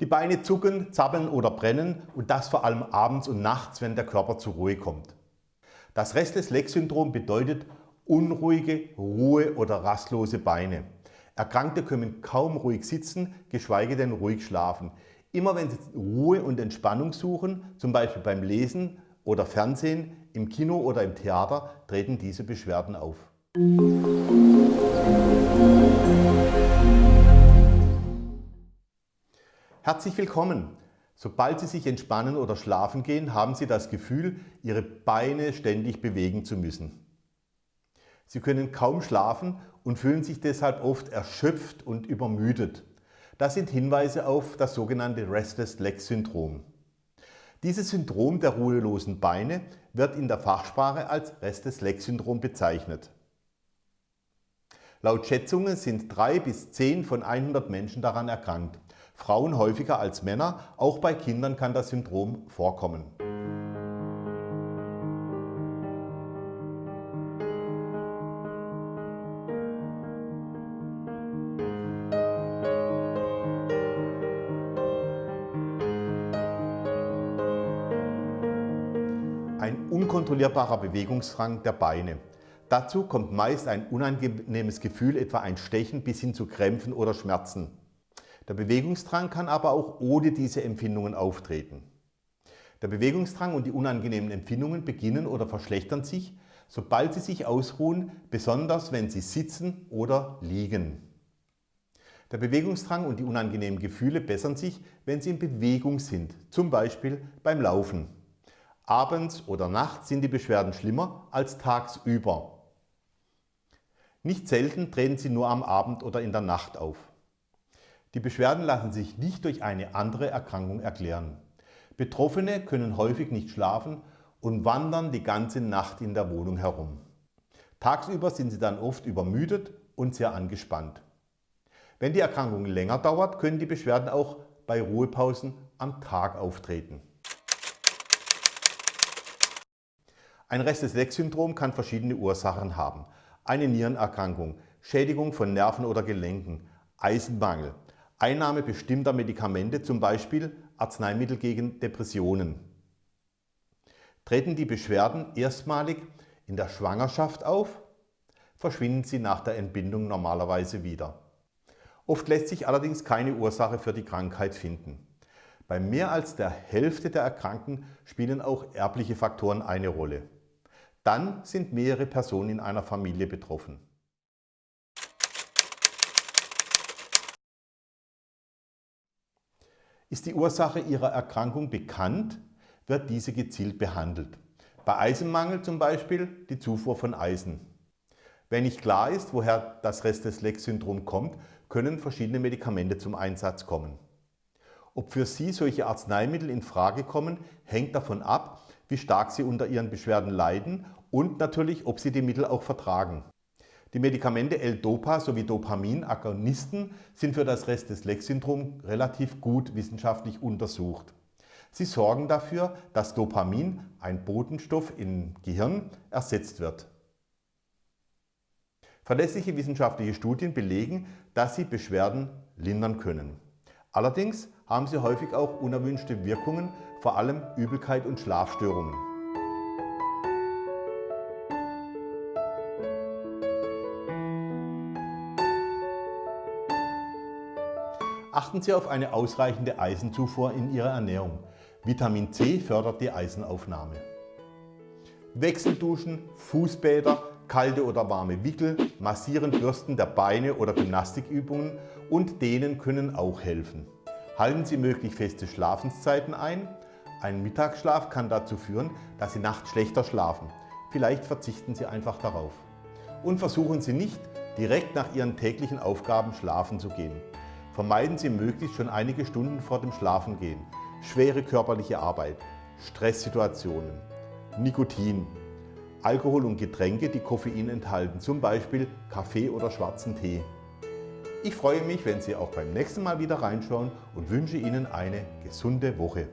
Die Beine zucken, zappeln oder brennen und das vor allem abends und nachts, wenn der Körper zur Ruhe kommt. Das Restless-Leg-Syndrom bedeutet unruhige, ruhe- oder rastlose Beine. Erkrankte können kaum ruhig sitzen, geschweige denn ruhig schlafen. Immer wenn sie Ruhe und Entspannung suchen, zum Beispiel beim Lesen oder Fernsehen, im Kino oder im Theater, treten diese Beschwerden auf. Herzlich willkommen! Sobald Sie sich entspannen oder schlafen gehen, haben Sie das Gefühl, Ihre Beine ständig bewegen zu müssen. Sie können kaum schlafen und fühlen sich deshalb oft erschöpft und übermüdet. Das sind Hinweise auf das sogenannte Restless Leg Syndrom. Dieses Syndrom der ruhelosen Beine wird in der Fachsprache als Restless Leg Syndrom bezeichnet. Laut Schätzungen sind drei bis zehn von 100 Menschen daran erkrankt. Frauen häufiger als Männer, auch bei Kindern kann das Syndrom vorkommen. Ein unkontrollierbarer Bewegungsdrang der Beine. Dazu kommt meist ein unangenehmes Gefühl, etwa ein Stechen bis hin zu Krämpfen oder Schmerzen. Der Bewegungsdrang kann aber auch ohne diese Empfindungen auftreten. Der Bewegungsdrang und die unangenehmen Empfindungen beginnen oder verschlechtern sich, sobald sie sich ausruhen, besonders wenn sie sitzen oder liegen. Der Bewegungsdrang und die unangenehmen Gefühle bessern sich, wenn sie in Bewegung sind, zum Beispiel beim Laufen. Abends oder nachts sind die Beschwerden schlimmer als tagsüber. Nicht selten treten sie nur am Abend oder in der Nacht auf. Die Beschwerden lassen sich nicht durch eine andere Erkrankung erklären. Betroffene können häufig nicht schlafen und wandern die ganze Nacht in der Wohnung herum. Tagsüber sind sie dann oft übermüdet und sehr angespannt. Wenn die Erkrankung länger dauert, können die Beschwerden auch bei Ruhepausen am Tag auftreten. Ein Restless-Leg-Syndrom kann verschiedene Ursachen haben. Eine Nierenerkrankung, Schädigung von Nerven oder Gelenken, Eisenmangel, Einnahme bestimmter Medikamente, zum Beispiel Arzneimittel gegen Depressionen. Treten die Beschwerden erstmalig in der Schwangerschaft auf, verschwinden sie nach der Entbindung normalerweise wieder. Oft lässt sich allerdings keine Ursache für die Krankheit finden. Bei mehr als der Hälfte der Erkrankten spielen auch erbliche Faktoren eine Rolle. Dann sind mehrere Personen in einer Familie betroffen. Ist die Ursache Ihrer Erkrankung bekannt, wird diese gezielt behandelt. Bei Eisenmangel zum Beispiel die Zufuhr von Eisen. Wenn nicht klar ist, woher das Restless-Leg-Syndrom kommt, können verschiedene Medikamente zum Einsatz kommen. Ob für Sie solche Arzneimittel in Frage kommen, hängt davon ab, wie stark Sie unter Ihren Beschwerden leiden und natürlich, ob Sie die Mittel auch vertragen. Die Medikamente L-Dopa sowie Dopamin-Agonisten sind für das Restless-Leg-Syndrom relativ gut wissenschaftlich untersucht. Sie sorgen dafür, dass Dopamin, ein Botenstoff im Gehirn, ersetzt wird. Verlässliche wissenschaftliche Studien belegen, dass sie Beschwerden lindern können. Allerdings haben sie häufig auch unerwünschte Wirkungen, vor allem Übelkeit und Schlafstörungen. Achten Sie auf eine ausreichende Eisenzufuhr in Ihrer Ernährung. Vitamin C fördert die Eisenaufnahme. Wechselduschen, Fußbäder, kalte oder warme Wickel, Massieren, Bürsten der Beine oder Gymnastikübungen und Dehnen können auch helfen. Halten Sie möglichst feste Schlafenszeiten ein. Ein Mittagsschlaf kann dazu führen, dass Sie nachts schlechter schlafen. Vielleicht verzichten Sie einfach darauf. Und versuchen Sie nicht, direkt nach Ihren täglichen Aufgaben schlafen zu gehen. Vermeiden Sie möglichst schon einige Stunden vor dem Schlafengehen schwere körperliche Arbeit, Stresssituationen, Nikotin, Alkohol und Getränke, die Koffein enthalten, zum Beispiel Kaffee oder schwarzen Tee. Ich freue mich, wenn Sie auch beim nächsten Mal wieder reinschauen und wünsche Ihnen eine gesunde Woche.